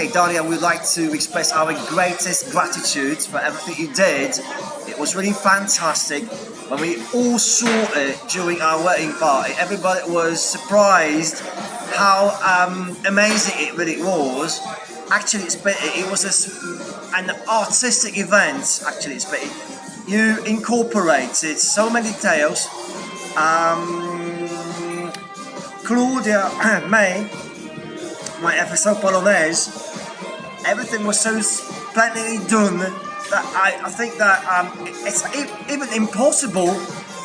Okay, Daria, we'd like to express our greatest gratitude for everything you did. It was really fantastic. When we all saw it during our wedding party, everybody was surprised how um, amazing it really was. Actually, it's been, it was a an artistic event. Actually, it's been, you incorporated so many details. Um, Claudia May, my episode Polonaise, everything was so splendidly done that I, I think that um, it's even impossible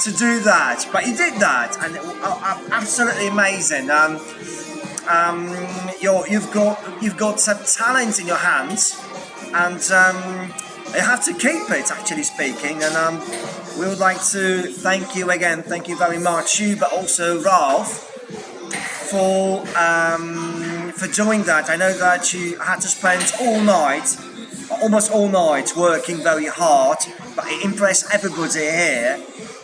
to do that, but you did that, and it, uh, absolutely amazing. Um, um, you're, you've got you've got some talent in your hands, and um, you have to keep it. Actually speaking, and um, we would like to thank you again. Thank you very much, you, but also Ralph, for um, for doing that. I know that you had to spend all night, almost all night, working very hard, but it impressed everybody here,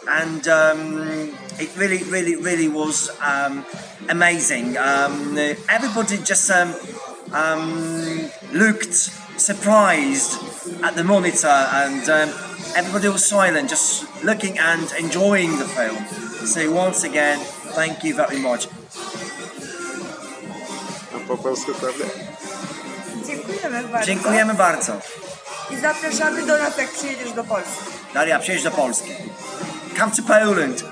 and um, it really, really, really was um, amazing. Um, everybody just um, um, looked surprised at the monitor, and everybody was silent, just looking and enjoying the film. So once again, thank you very much. A po polsku, prawda? Dziękujemy bardzo. Dziękujemy bardzo. I zapraszamy do nas, jak przyjedziesz do Polski. Daria, przyjedź do Polski. Come to Poland.